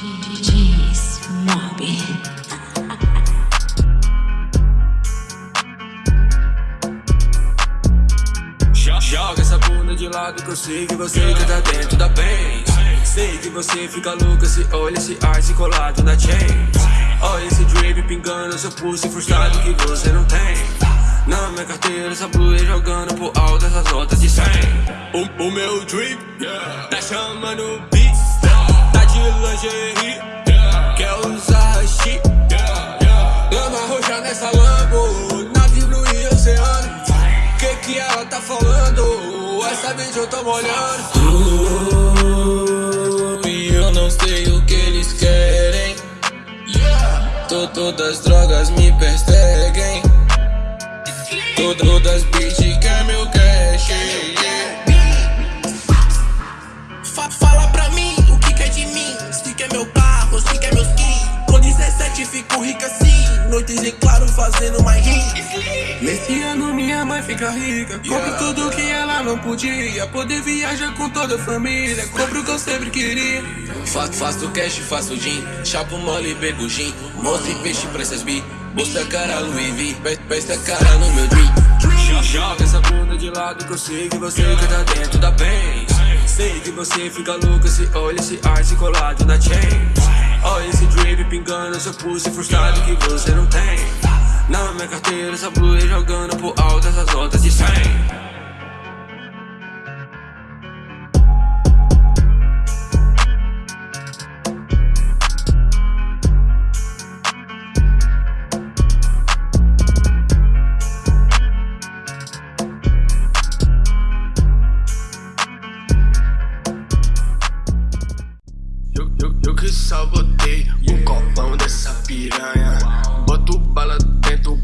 DJs Mob. Joga essa bunda de lado que eu sei que você que tá dentro da Benz Sei que você fica louca se olha esse ice colado na chain Olha esse drip pingando seu pulso frustrado que você não tem. Na minha carteira essa blue jogando por alto essas notas de 100 O, o meu drip tá chamando beat de lingerie, quer usar shit Lama roxa nessa Lambo, navio no oceano. Que que ela tá falando? Essa vez eu tô molhando. Uh, E eu não sei o que eles querem. Tô, Todas as drogas me perseguem. Todas bitch quer meu cash yeah. 17 fico rica assim Noites em claro fazendo mais hits Nesse ano minha mãe fica rica. Compro tudo que ela não podia. Poder viajar com toda a família. Compro o que eu sempre queria. Fa faço cash, faço gin. Chapo mole, bebo gin. Monstro e peixe pra essas bi. Bolsa cara Louis V. Pe- Pesta cara no meu drink Joga essa bunda de lado que eu sei que você que tá dentro da Benz. Sei que você fica louca se olha esse ice colado na chain pingando seu pulso frustrado que você não tem. Na minha carteira essa blue jogando por alto essas notas de 100 que sabotei. O copão dessa piranha. Boto bala dentro